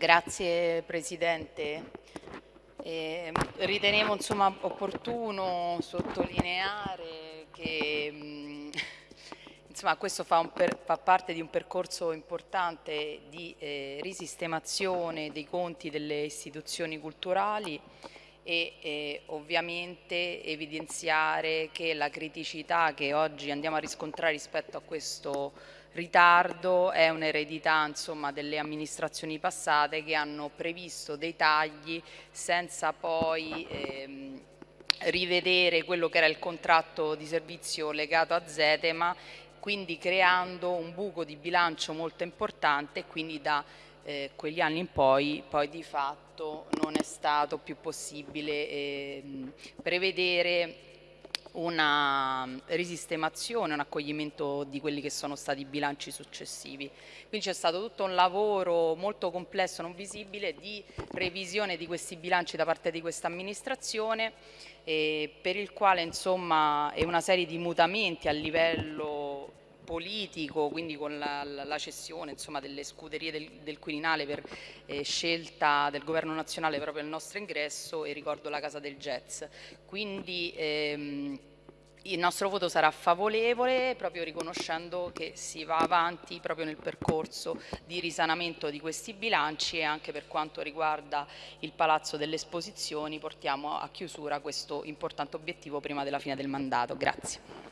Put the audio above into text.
Grazie Presidente. Eh, ritenevo insomma, opportuno sottolineare che mh, insomma, questo fa, per, fa, parte di un percorso importante di eh, risistemazione dei conti delle istituzioni culturali e eh, ovviamente evidenziare che la criticità che oggi andiamo a riscontrare rispetto a questo ritardo è un'eredità delle amministrazioni passate che hanno previsto dei tagli senza poi ehm, rivedere quello che era il contratto di servizio legato a Zetema quindi creando un buco di bilancio molto importante e quindi da eh, quegli anni in poi, poi di fatto non è stato più possibile eh, prevedere una risistemazione, un accoglimento di quelli che sono stati i bilanci successivi. Quindi c'è stato tutto un lavoro molto complesso, non visibile, di revisione di questi bilanci da parte di questa amministrazione eh, per il quale insomma è una serie di mutamenti a livello politico, quindi con la, la cessione insomma, delle scuderie del, del Quirinale per eh, scelta del governo nazionale proprio il nostro ingresso e ricordo la Casa del Jazz. Quindi ehm, il nostro voto sarà favorevole proprio riconoscendo che si va avanti proprio nel percorso di risanamento di questi bilanci e anche per quanto riguarda il Palazzo delle Esposizioni portiamo a chiusura questo importante obiettivo prima della fine del mandato. Grazie.